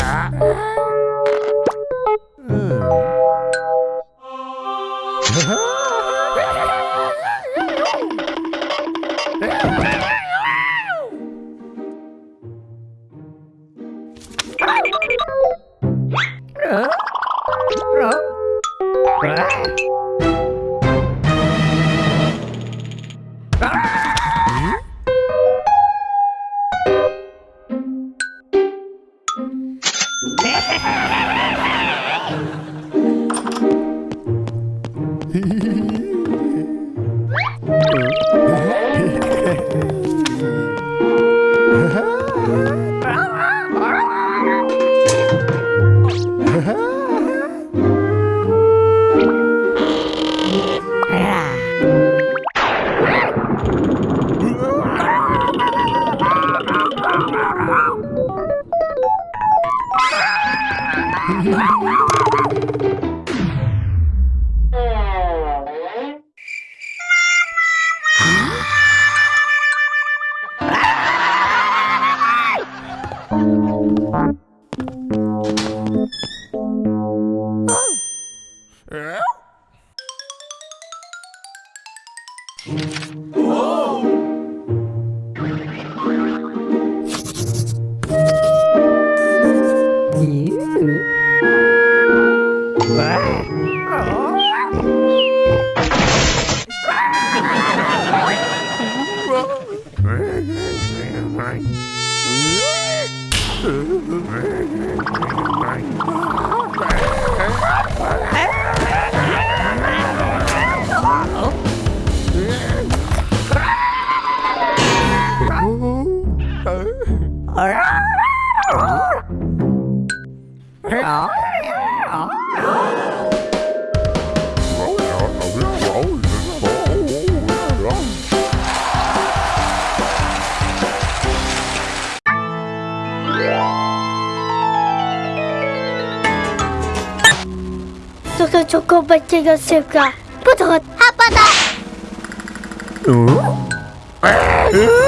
Ah! Wow, wow. Wow. Oh. 그 조금만 찍었을까? 부족한 아빠다! 어? 어?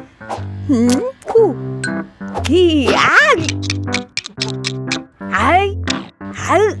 음, 후. 히야. 아이. 아이.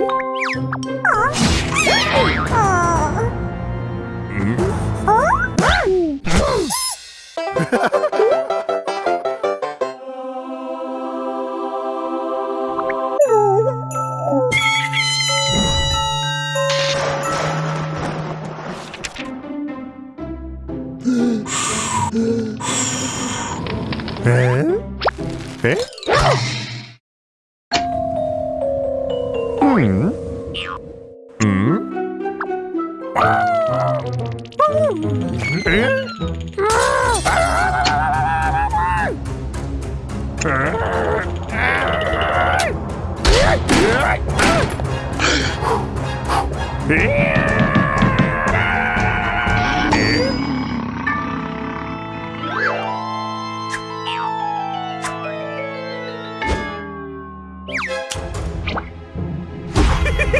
에? 에? Hey! Hmm?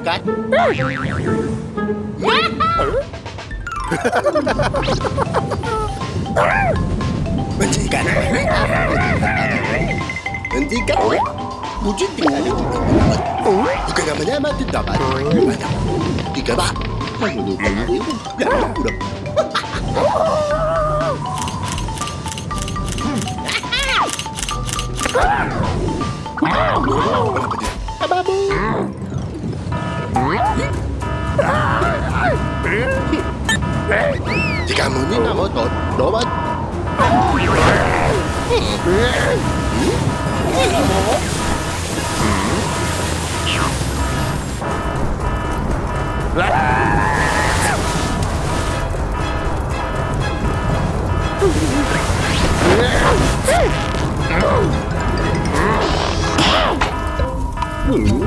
chơi Hentikan. Menjikat Menjikat Wujud Bukan nama-nama tidak ada Tiga pak Kenapa dia 감흥이 나고 너만 Mm-hmm.